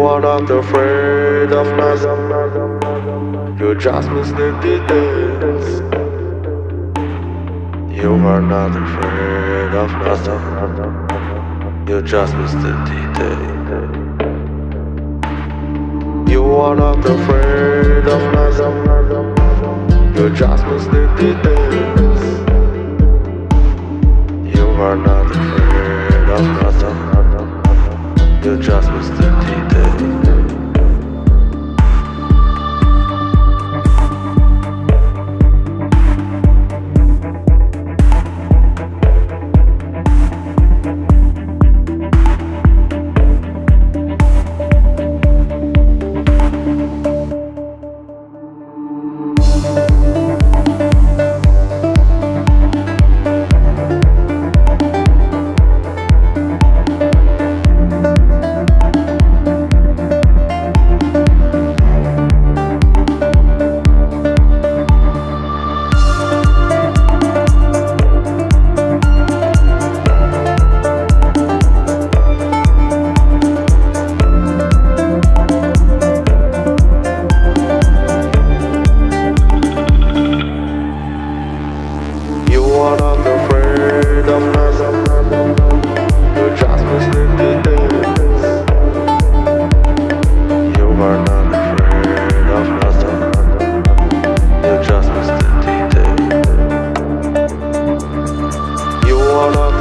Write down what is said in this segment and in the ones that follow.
are not afraid of nothing. You just miss the details. You are not afraid of nothing. You just miss the details. You are not afraid of nothing. You just miss the details.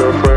Are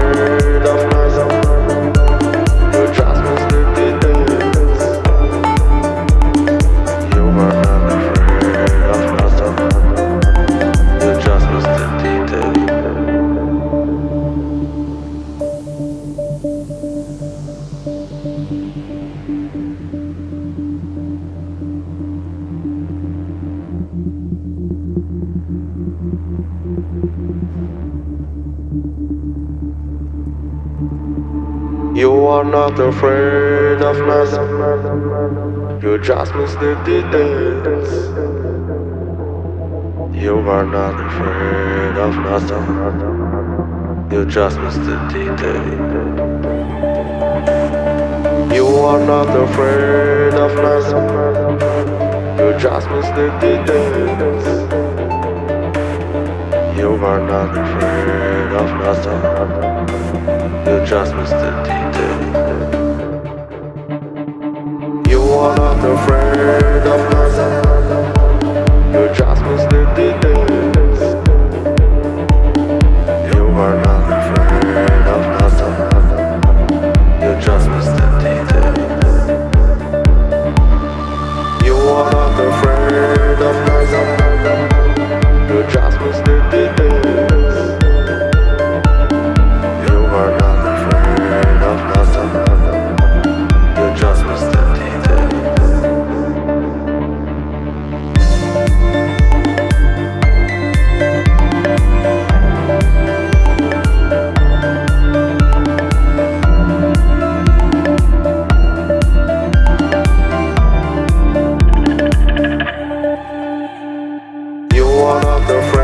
You are not afraid of nothing. You just miss the details. You are not afraid of nothing. You just miss the details. You are not afraid of nothing. You just miss the details. You are not afraid of nothing. You just miss the details. You are not afraid of nothing. You just miss the details. You are not